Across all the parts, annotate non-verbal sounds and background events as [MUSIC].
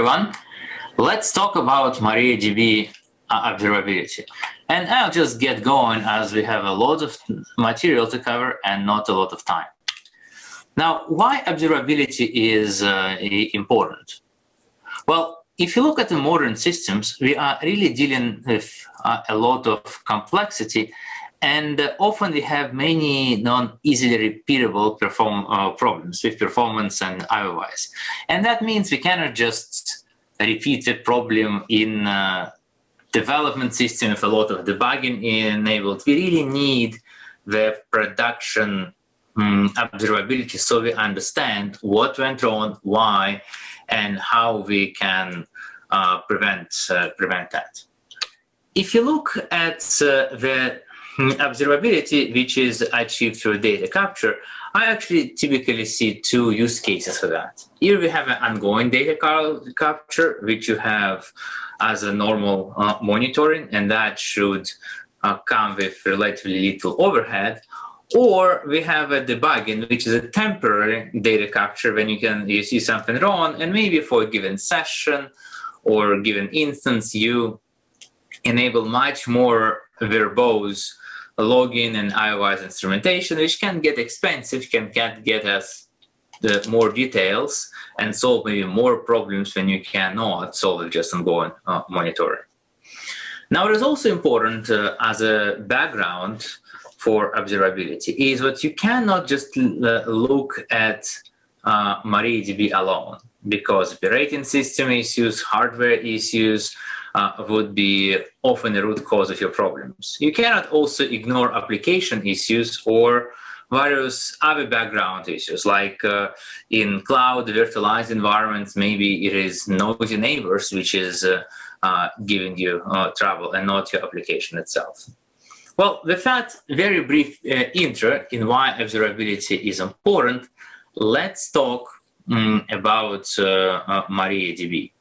everyone. Let's talk about MariaDB uh, observability. And I'll just get going as we have a lot of material to cover and not a lot of time. Now, why observability is uh, important? Well, if you look at the modern systems, we are really dealing with uh, a lot of complexity and uh, often we have many non-easily repeatable perform uh, problems with performance and otherwise. And that means we cannot just repeat the problem in development system with a lot of debugging enabled. We really need the production um, observability so we understand what went wrong, why, and how we can uh, prevent, uh, prevent that. If you look at uh, the observability, which is achieved through data capture, I actually typically see two use cases for that. Here we have an ongoing data capture, which you have as a normal uh, monitoring, and that should uh, come with relatively little overhead. Or we have a debugging, which is a temporary data capture when you can you see something wrong, and maybe for a given session or given instance, you enable much more verbose login and iOS instrumentation, which can get expensive, can, can get us the more details and solve maybe more problems when you cannot solve it just ongoing uh, monitoring. Now, it is also important uh, as a background for observability is that you cannot just uh, look at uh, MariaDB alone because operating system issues, hardware issues, uh, would be often the root cause of your problems. You cannot also ignore application issues or various other background issues, like uh, in cloud virtualized environments, maybe it is noisy neighbors, which is uh, uh, giving you uh, trouble and not your application itself. Well, with that very brief uh, intro in why observability is important, let's talk um, about MariaDB.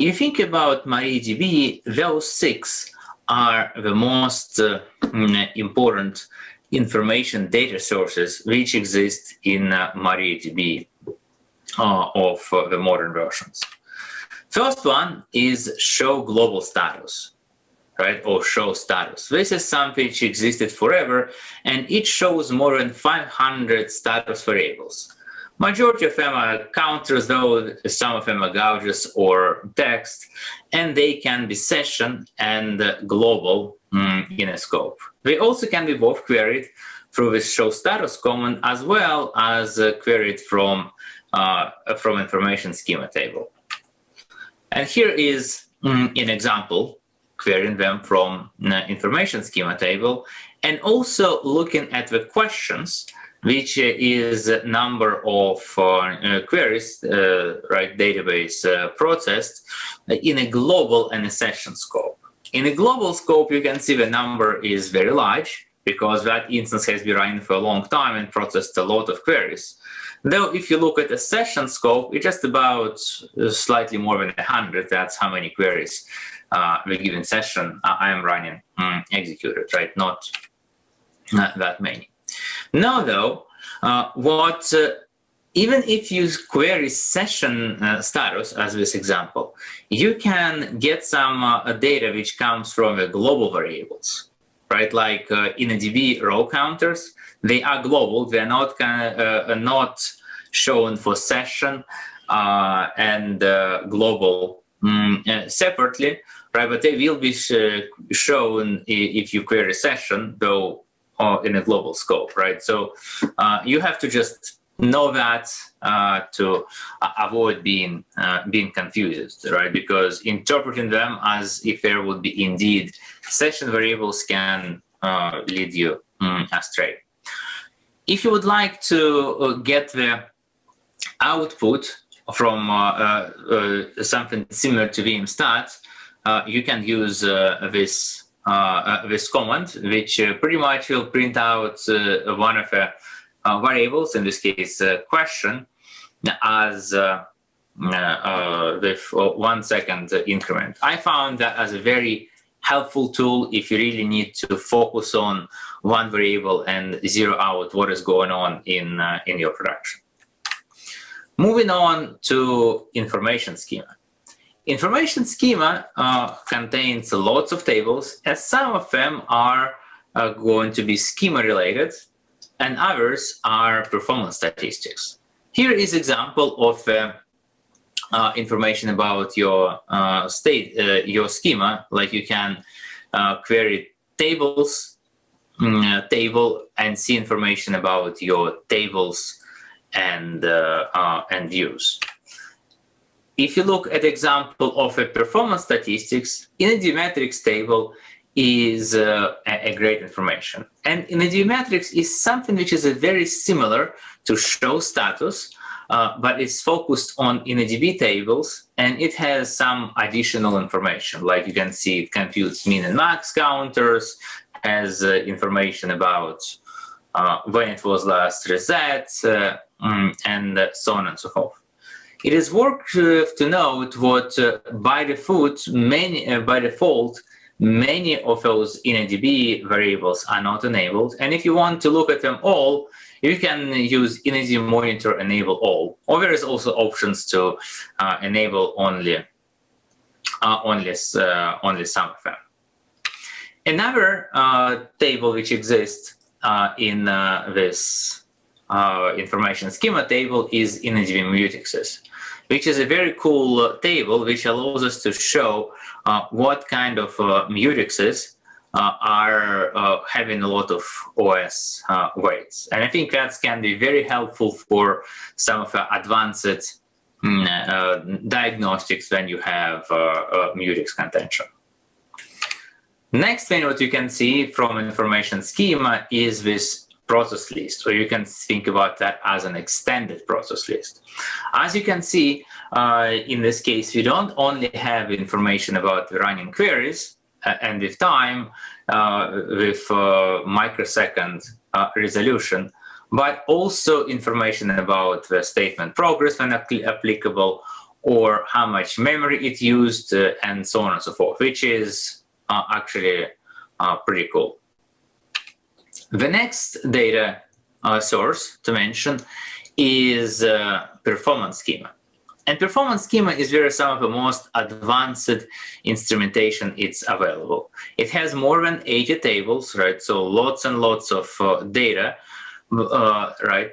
If you think about MariaDB, those six are the most uh, important information data sources which exist in uh, MariaDB uh, of uh, the modern versions. First one is show global status, right, or show status. This is something which existed forever, and it shows more than 500 status variables. Majority of them are counters, though some of them are gauges or text, and they can be session and global mm, in a scope. They also can be both queried through the show status command as well as uh, queried from, uh, from information schema table. And here is mm, an example querying them from uh, information schema table and also looking at the questions which is number of uh, queries, uh, right, database uh, processed in a global and a session scope. In a global scope, you can see the number is very large because that instance has been running for a long time and processed a lot of queries. Though if you look at the session scope, it's just about slightly more than 100. That's how many queries uh, the given session I am running um, executed, right? Not, not that many. Now, though, uh, what uh, even if you query session uh, status, as this example, you can get some uh, data which comes from the global variables, right? Like uh, DB row counters, they are global. They are not uh, not shown for session and global um, separately, right? But they will be sh shown if you query session, though uh, in a global scope, right? So uh, you have to just know that uh, to avoid being uh, being confused, right? Because interpreting them as if there would be indeed session variables can uh, lead you um, astray. If you would like to uh, get the output from something similar to vmstat, you can use this uh, uh, Uh, uh, this command, which uh, pretty much will print out uh, one of the variables, in this case, question, as with one second increment. I found that as a very helpful tool if you really need to focus on one variable and zero out what is going on in, uh, in your production. Moving on to information schema. Information schema uh, contains lots of tables, as some of them are uh, going to be schema related, and others are performance statistics. Here is example of uh, uh information about your uh, state, uh, your schema, like you can query tables, mm, table, and see information about your tables and and views. If you look at example of a performance statistics, in a Metrics table is uh, a, great information. And in a Metrics is something which is very similar to show status, uh, but it's focused on InnoDB tables, and it has some additional information. Like you can see, it computes min and max counters, has uh, information about uh, when it was last reset, uh, mm, and so on and so forth. It is worth uh, to note what uh, by default, many, uh, by default, many of those InnoDB variables are not enabled. And if you want to look at them all, you can use InnoDB monitor enable all. Or there is also options to uh, enable only uh, only uh, only some of them. Another table which exists in this information schema table is InnoDB mutexes which is a very cool uh, table which allows us to show uh, what kind of uh, mutexes uh, are uh, having a lot of OS uh, waits. And I think that can be very helpful for some of the advanced mm, diagnostics when you have mutex contention. Next thing what you can see from information schema is this process list, or you can think about that as an extended process list. As you can see, uh, in this case, we don't only have information about the running queries uh, and with time, uh, with uh, microsecond uh, resolution, but also information about the statement progress when applicable, or how much memory it used, and so on and so forth, which is actually pretty cool. The next data uh, source to mention is uh, performance schema. And performance schema is where some of the most advanced instrumentation it's available. It has more than 80 tables, right? So lots and lots of uh, data, uh, right?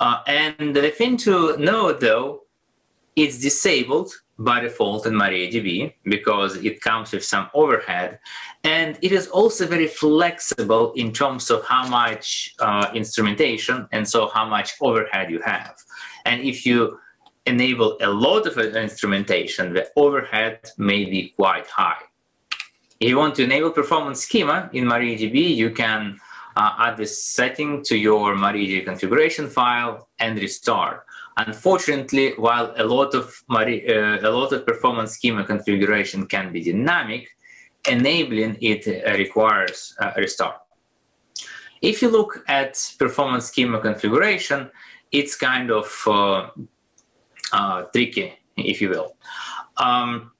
Uh, and the thing to know though, it's disabled by default in MariaDB because it comes with some overhead. And it is also very flexible in terms of how much uh, instrumentation and so how much overhead you have. And if you enable a lot of instrumentation, the overhead may be quite high. If you want to enable performance schema in MariaDB, you can uh, add this setting to your MariaDB configuration file and restart. Unfortunately, while a lot of uh, a lot of performance schema configuration can be dynamic, enabling it uh, requires a restart. If you look at performance schema configuration, it's kind of uh, uh, tricky, if you will. Um,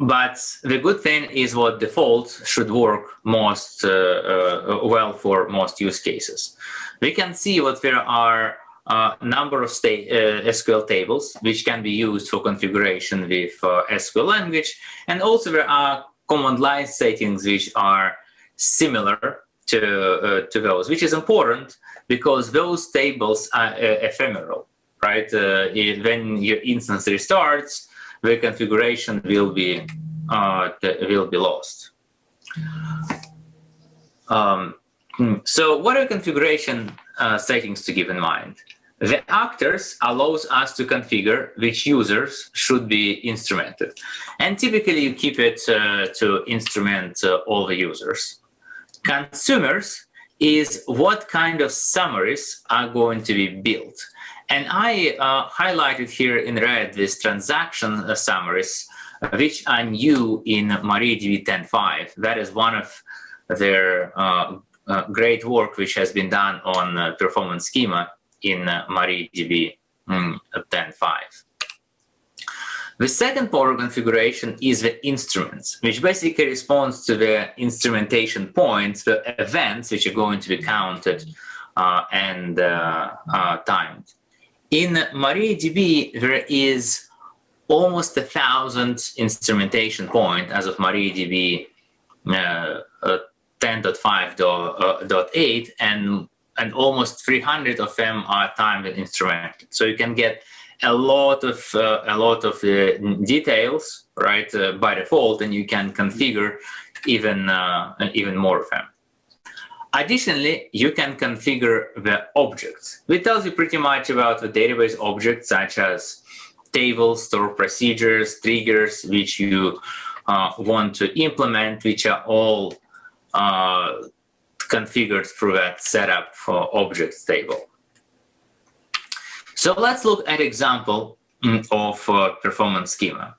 but the good thing is what default should work most uh, uh, well for most use cases. We can see what there are a number of uh, SQL tables which can be used for configuration with uh, SQL language. And also there are command line settings which are similar to, uh, to those, which is important because those tables are ephemeral, right? when your instance restarts, the configuration will be uh, will be lost. Um, hmm, so what are configuration uh, settings to keep in mind? The actors allows us to configure which users should be instrumented. And typically you keep it uh, to instrument uh, all the users. Consumers is what kind of summaries are going to be built. And I uh, highlighted here in red these transaction uh, summaries, which are new in MariaDB 10.5. That is one of their uh, great work which has been done on uh, performance schema in uh, MariaDB mm, 10.5. The second power configuration is the instruments, which basically responds to the instrumentation points, the events which are going to be counted uh, and uh, uh, timed. In MariaDB, there is almost a thousand instrumentation point as of MariaDB uh, uh, 10.5.8 and and almost 300 of them are timed and instrumented. So you can get a lot of uh, a lot of uh, details right uh, by default, and you can configure even uh, even more of them. Additionally, you can configure the objects, which tells you pretty much about the database objects such as tables, store procedures, triggers, which you uh, want to implement, which are all uh, configured through that setup for objects table. So let's look at example mm, of uh, performance schema.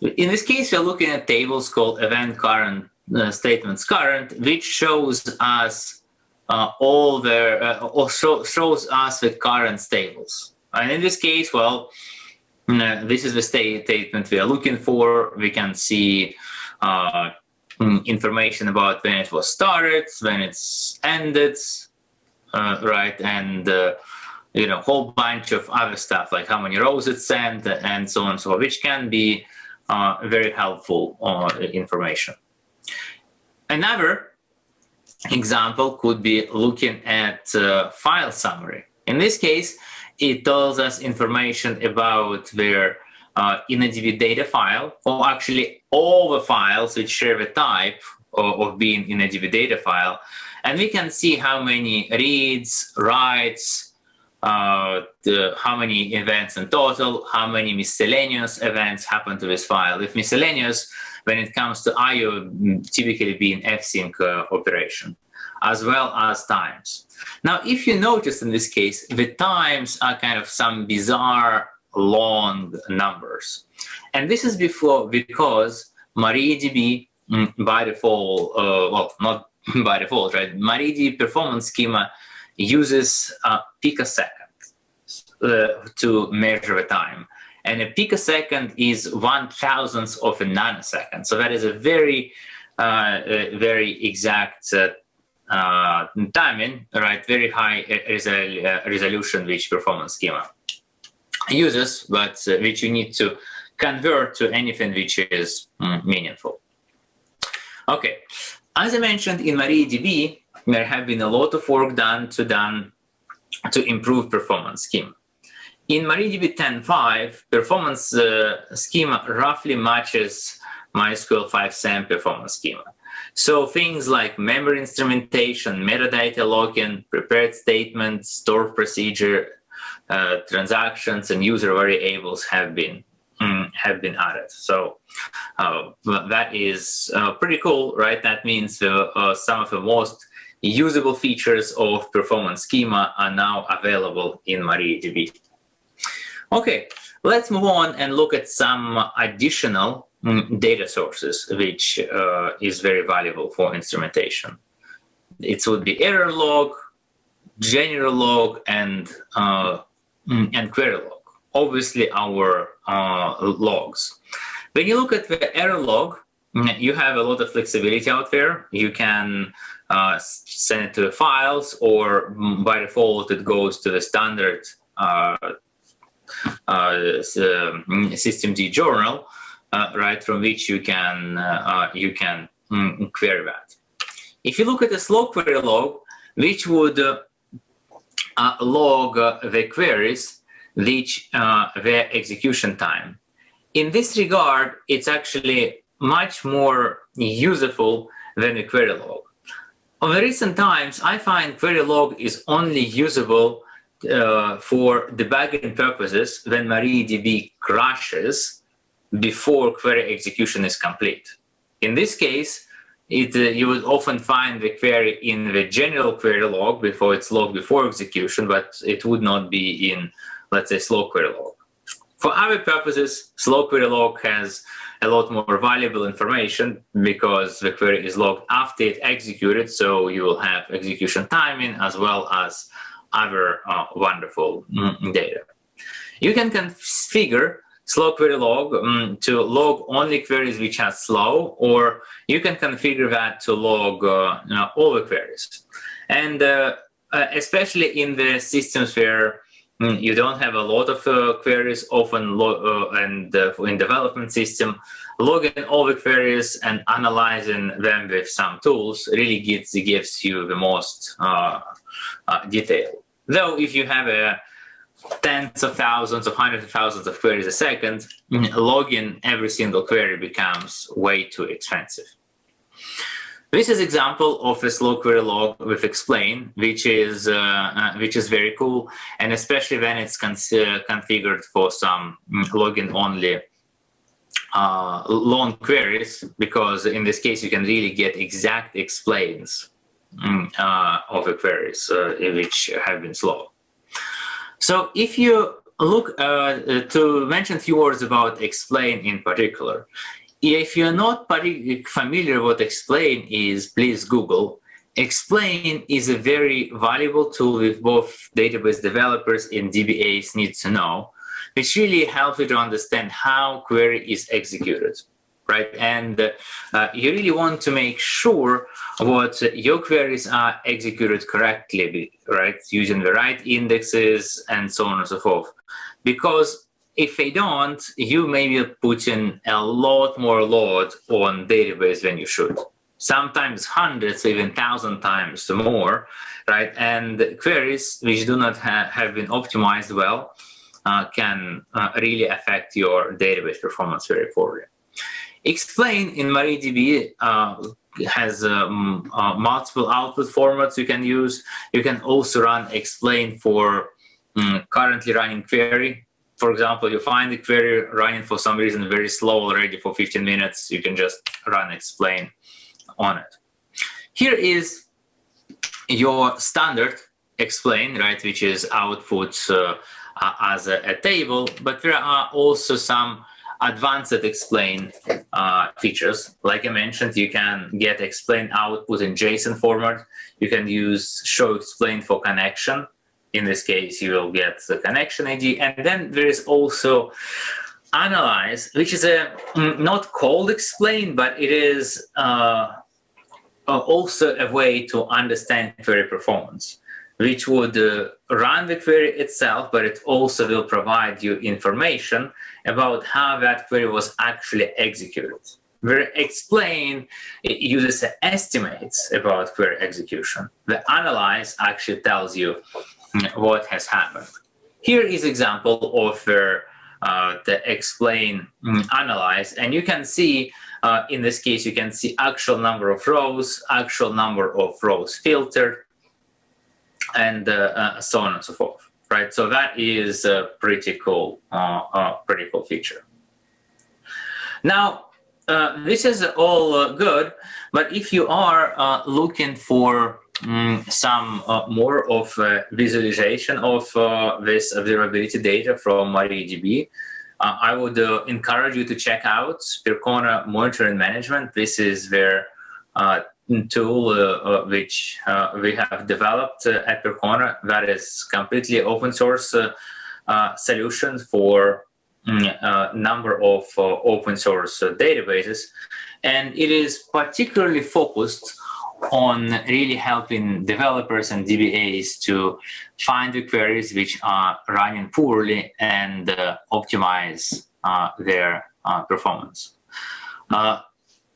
In this case, we're looking at tables called event current uh, statements current, which shows us uh, all the uh, or show, shows us the current tables. And in this case, well, uh, this is the state statement we are looking for. We can see uh, mm, information about when it was started, when it's ended, uh, right, and you know, whole bunch of other stuff like how many rows it sent and so on and so on, which can be very helpful information. Another example could be looking at uh, file summary. In this case, it tells us information about their uh, InnoDB data file, or actually all the files which share the type of, of being InnoDB data file. And we can see how many reads, writes, uh, the, how many events in total, how many miscellaneous events happen to this file. If miscellaneous, when it comes to IO, typically being fsync uh, operation, as well as times. Now, if you notice in this case, the times are kind of some bizarre long numbers. And this is before because MariaDB mm, by default, uh, well, not [LAUGHS] by default, right? MariaDB performance schema uses a picosecond uh, to measure the time. And a picosecond is one thousandth of a nanosecond. So that is a very, uh, very exact uh, uh, timing, right? Very high resol uh, resolution which performance schema uses, but uh, which you need to convert to anything which is mm, meaningful. Okay, as I mentioned in MariaDB, there have been a lot of work done to done to improve performance schema. In MariaDB 10.5, performance uh, schema roughly matches MySQL 5 SAM performance schema. So things like memory instrumentation, metadata logging, prepared statements, stored procedure, uh, transactions, and user variables have been mm, have been added. So uh, that is uh, pretty cool, right? That means uh, some of the most usable features of performance schema are now available in MariaDB. Okay, let's move on and look at some additional mm, data sources, which uh, is very valuable for instrumentation. It would be error log, general log, and, uh, and query log. Obviously, our uh, logs. When you look at the error log, mm, you have a lot of flexibility out there. You can uh, send it to the files, or by default, it goes to the standard uh, uh, mm, systemd journal, uh, right, from which you can uh, you can mm, query that. If you look at the slow query log, which would log the queries which their execution time. In this regard, it's actually much more useful than a query log. On the recent times, I find query log is only usable uh, for debugging purposes when MariaDB crashes before query execution is complete. In this case, it, uh, you would often find the query in the general query log before it's logged before execution, but it would not be in, let's say, slow query log. For other purposes, slow query log has a lot more valuable information because the query is logged after it executed, so you will have execution timing as well as other uh, wonderful mm, data. You can configure slow query log um, to log only queries which are slow, or you can configure that to log uh, you know, all the queries. And uh, uh especially in the systems where mm, you don't have a lot of uh, queries often uh, and in development system logging all the queries and analyzing them with some tools really gives gives you the most detail though if you have a tens of thousands of hundreds of thousands of queries a second mm, logging every single query becomes way too expensive this is example of a slow query log with explain, which is uh, uh, which is very cool, and especially when it's con uh, configured for some mm, login only uh, long queries, because in this case you can really get exact explains mm, uh, of the queries uh, which have been slow. So if you look uh, to mention a few words about explain in particular, if you're not familiar what Explain is, please Google. Explain is a very valuable tool with both database developers and DBAs need to know, which really helps you to understand how query is executed, right? And uh, you really want to make sure what your queries are executed correctly, right? Using the right indexes and so on and so forth. Because if they don't, you may be putting a lot more load on database than you should. Sometimes hundreds, even thousand times more, right? And queries which do not ha have been optimized well uh, can uh, really affect your database performance very poorly. Explain in MariaDB uh, has um, uh, multiple output formats you can use. You can also run explain for um, currently running query for example, you find the query running for some reason very slow already for 15 minutes, you can just run explain on it. Here is your standard explain, right, which is output uh, as a, a, table, but there are also some advanced explain uh, features. Like I mentioned, you can get explain output in JSON format. You can use show explain for connection in this case, you will get the connection ID. And then there is also analyze, which is a mm, not called explain, but it is uh, also a way to understand query performance, which would uh, run the query itself, but it also will provide you information about how that query was actually executed. Where explain it uses estimates about query execution. The analyze actually tells you what has happened. Here is example of where uh, the explain mm, analyze and you can see uh, in this case you can see actual number of rows actual number of rows filtered and uh, uh so on and so forth right so that is a pretty cool uh, pretty cool feature now this is all good but if you are looking for Mm, some uh, more of uh, visualization of uh, this observability data from MariaDB, I would encourage you to check out Percona Monitoring Management. This is their uh, tool which we have developed at Percona that is completely open source solution for a mm, number of open source databases. And it is particularly focused on really helping developers and DBAs to find the queries which are running poorly and uh, optimize uh, their uh, performance. Uh,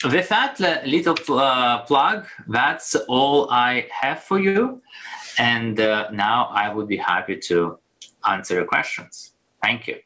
with that little uh, plug, that's all I have for you. And uh, now I would be happy to answer your questions. Thank you.